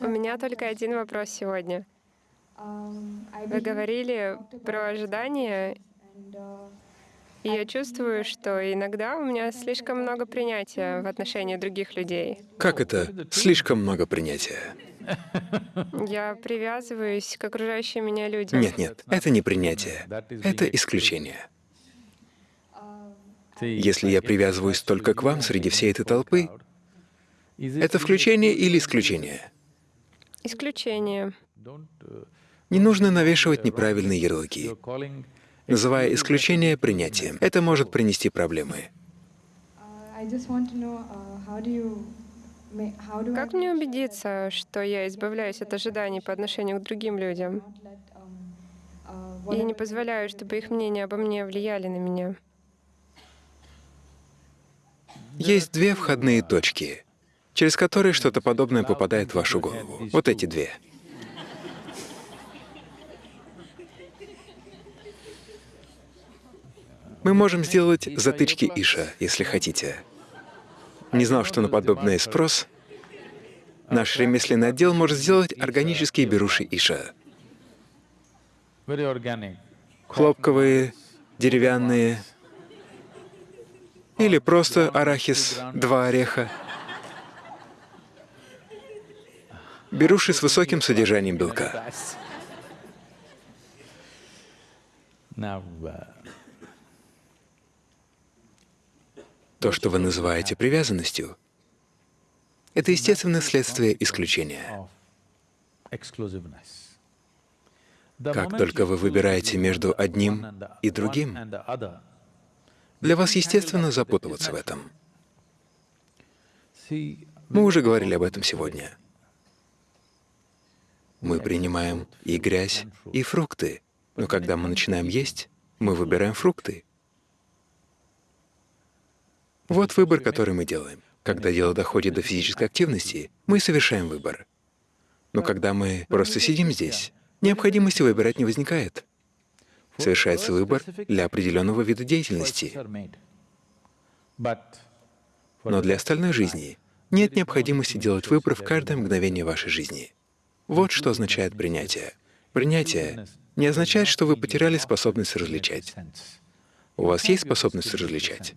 У меня только один вопрос сегодня. Вы говорили про ожидания, и я чувствую, что иногда у меня слишком много принятия в отношении других людей. Как это слишком много принятия? Я привязываюсь к окружающим меня людям. Нет, нет, это не принятие, это исключение. Если я привязываюсь только к вам среди всей этой толпы, это включение или исключение? Исключение. Не нужно навешивать неправильные ярлыки, называя исключение принятием. Это может принести проблемы. Как мне убедиться, что я избавляюсь от ожиданий по отношению к другим людям и не позволяю, чтобы их мнения обо мне влияли на меня? Есть две входные точки, через которые что-то подобное попадает в вашу голову. Вот эти две. Мы можем сделать затычки Иша, если хотите. Не знал, что на подобное спрос. Наш ремесленный отдел может сделать органические беруши Иша. Хлопковые, деревянные, или просто арахис, два ореха. Беруши с высоким содержанием белка. То, что вы называете привязанностью, это естественное следствие исключения. Как только вы выбираете между одним и другим, для вас естественно запутываться в этом. Мы уже говорили об этом сегодня. Мы принимаем и грязь, и фрукты, но когда мы начинаем есть, мы выбираем фрукты. Вот выбор, который мы делаем. Когда дело доходит до физической активности, мы совершаем выбор. Но когда мы просто сидим здесь, необходимости выбирать не возникает. Совершается выбор для определенного вида деятельности. Но для остальной жизни нет необходимости делать выбор в каждое мгновение вашей жизни. Вот что означает принятие. Принятие не означает, что вы потеряли способность различать. У вас есть способность различать.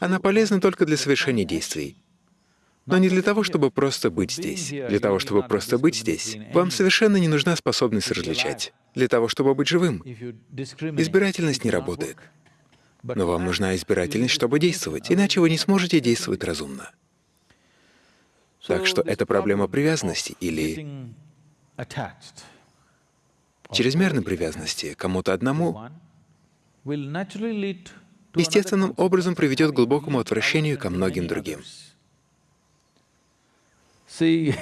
Она полезна только для совершения действий, но не для того, чтобы просто быть здесь. Для того, чтобы просто быть здесь, вам совершенно не нужна способность различать. Для того, чтобы быть живым, избирательность не работает. Но вам нужна избирательность, чтобы действовать, иначе вы не сможете действовать разумно. Так что это проблема привязанности или чрезмерной привязанности кому-то одному естественным образом приведет к глубокому отвращению ко многим другим. See,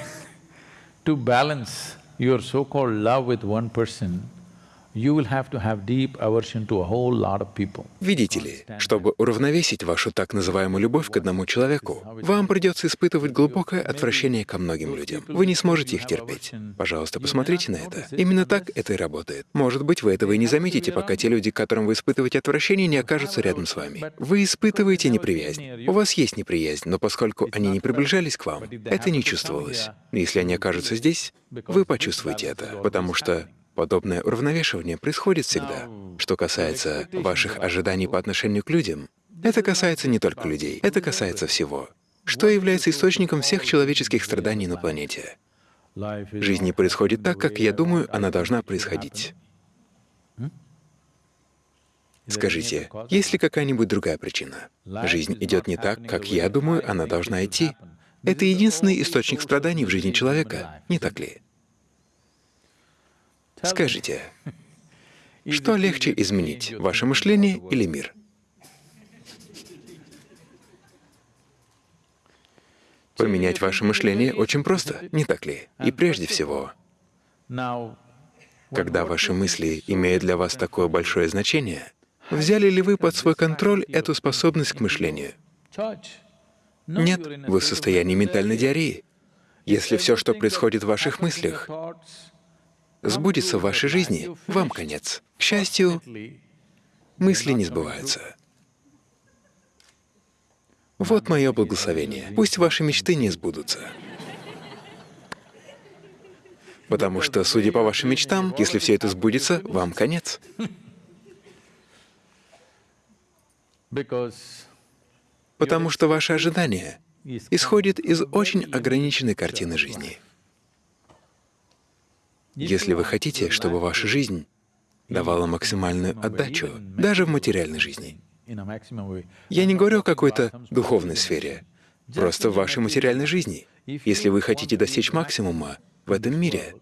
to balance your so-called love with one person, Видите ли, чтобы уравновесить вашу так называемую любовь к одному человеку, вам придется испытывать глубокое отвращение ко многим людям. Вы не сможете их терпеть. Пожалуйста, посмотрите на это. Именно так это и работает. Может быть, вы этого и не заметите, пока те люди, к которым вы испытываете отвращение, не окажутся рядом с вами. Вы испытываете неприязнь. У вас есть неприязнь, но поскольку они не приближались к вам, это не чувствовалось. Если они окажутся здесь, вы почувствуете это, потому что Подобное уравновешивание происходит всегда. Что касается ваших ожиданий по отношению к людям, это касается не только людей, это касается всего. Что является источником всех человеческих страданий на планете? Жизнь не происходит так, как я думаю, она должна происходить. Скажите, есть ли какая-нибудь другая причина? Жизнь идет не так, как я думаю, она должна идти. Это единственный источник страданий в жизни человека, не так ли? Скажите, что легче изменить, ваше мышление или мир? Поменять ваше мышление очень просто, не так ли? И прежде всего, когда ваши мысли имеют для вас такое большое значение, взяли ли вы под свой контроль эту способность к мышлению? Нет, вы в состоянии ментальной диареи. Если все, что происходит в ваших мыслях, сбудется в вашей жизни, вам конец. К счастью, мысли не сбываются. Вот мое благословение. Пусть ваши мечты не сбудутся. Потому что, судя по вашим мечтам, если все это сбудется, вам конец. Потому что ваше ожидание исходит из очень ограниченной картины жизни. Если вы хотите, чтобы ваша жизнь давала максимальную отдачу, даже в материальной жизни, я не говорю о какой-то духовной сфере, просто в вашей материальной жизни. Если вы хотите достичь максимума в этом мире,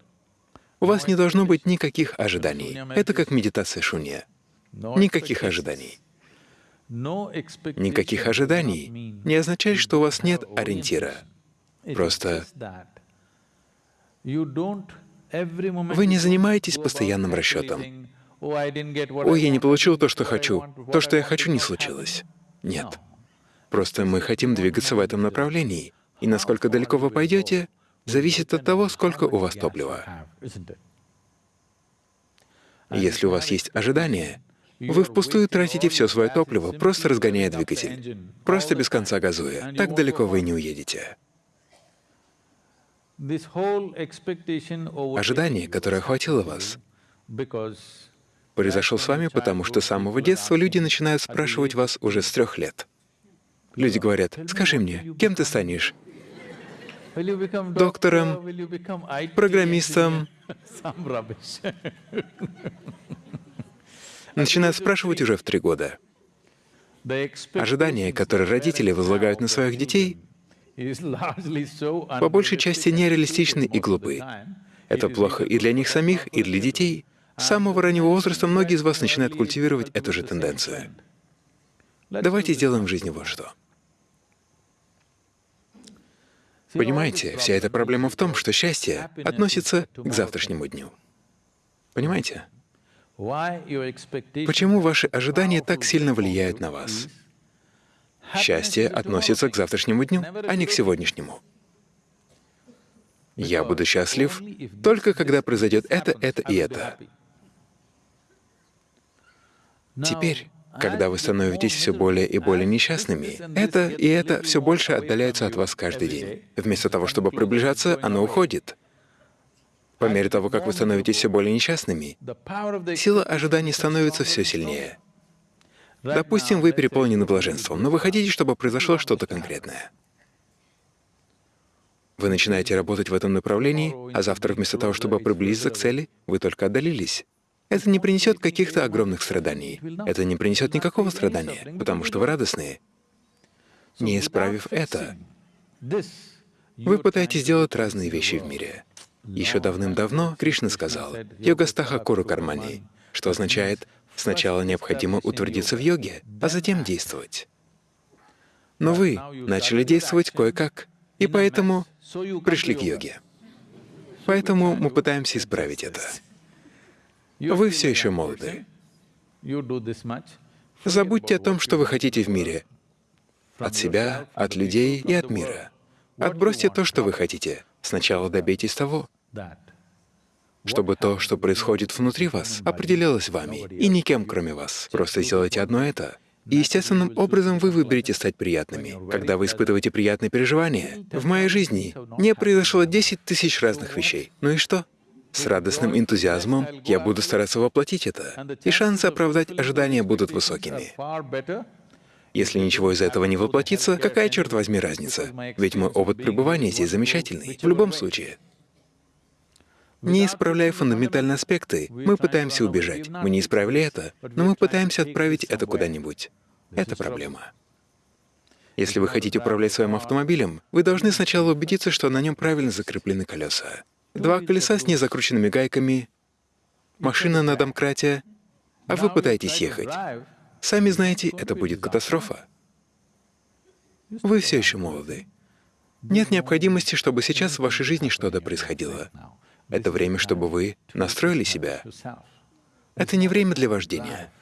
у вас не должно быть никаких ожиданий. Это как медитация шунья. Никаких ожиданий. Никаких ожиданий не означает, что у вас нет ориентира. Просто вы не занимаетесь постоянным расчетом. «Ой, я не получил то, что хочу. То, что я хочу, не случилось». Нет. Просто мы хотим двигаться в этом направлении. И насколько далеко вы пойдете, зависит от того, сколько у вас топлива. Если у вас есть ожидания, вы впустую тратите все свое топливо, просто разгоняя двигатель, просто без конца газуя. Так далеко вы не уедете. Ожидание, которое охватило вас, произошел с вами, потому что с самого детства люди начинают спрашивать вас уже с трех лет. Люди говорят, «Скажи мне, кем ты станешь? Доктором, программистом?» Начинают спрашивать уже в три года. Ожидания, которые родители возлагают на своих детей, по большей части нереалистичны и глупы. Это плохо и для них самих, и для детей. С самого раннего возраста многие из вас начинают культивировать эту же тенденцию. Давайте сделаем в жизни вот что. Понимаете, вся эта проблема в том, что счастье относится к завтрашнему дню. Понимаете? Почему ваши ожидания так сильно влияют на вас? Счастье относится к завтрашнему дню, а не к сегодняшнему. Я буду счастлив только когда произойдет это, это и это. Теперь, когда вы становитесь все более и более несчастными, это и это все больше отдаляется от вас каждый день. Вместо того, чтобы приближаться, оно уходит. По мере того, как вы становитесь все более несчастными, сила ожиданий становится все сильнее. Допустим, вы переполнены блаженством, но вы хотите, чтобы произошло что-то конкретное. Вы начинаете работать в этом направлении, а завтра вместо того, чтобы приблизиться к цели, вы только отдалились. Это не принесет каких-то огромных страданий. Это не принесет никакого страдания, потому что вы радостные. Не исправив это, вы пытаетесь делать разные вещи в мире. Еще давным-давно Кришна сказал «Йогастаха Куру Кармани», что означает «сначала необходимо утвердиться в йоге, а затем действовать». Но вы начали действовать кое-как, и поэтому пришли к йоге. Поэтому мы пытаемся исправить это. Вы все еще молоды. Забудьте о том, что вы хотите в мире. От себя, от людей и от мира. Отбросьте то, что вы хотите. Сначала добейтесь того, чтобы то, что происходит внутри вас, определялось вами и никем, кроме вас. Просто сделайте одно это. И естественным образом вы выберете стать приятными. Когда вы испытываете приятные переживания, в моей жизни не произошло 10 тысяч разных вещей. Ну и что? С радостным энтузиазмом я буду стараться воплотить это, и шансы оправдать ожидания будут высокими. Если ничего из этого не воплотится, какая, черт возьми, разница? Ведь мой опыт пребывания здесь замечательный, в любом случае. Не исправляя фундаментальные аспекты, мы пытаемся убежать. Мы не исправили это, но мы пытаемся отправить это куда-нибудь. Это проблема. Если вы хотите управлять своим автомобилем, вы должны сначала убедиться, что на нем правильно закреплены колеса. Два колеса с незакрученными гайками, машина на домкрате, а вы пытаетесь ехать. Сами знаете, это будет катастрофа. Вы все еще молоды. Нет необходимости, чтобы сейчас в вашей жизни что-то происходило. Это время, чтобы вы настроили себя. Это не время для вождения.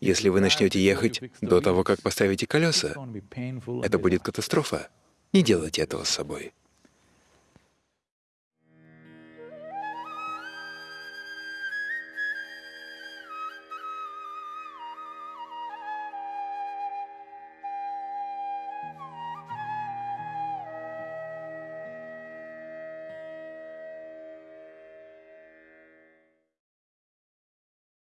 Если вы начнете ехать до того, как поставите колеса, это будет катастрофа. Не делайте этого с собой.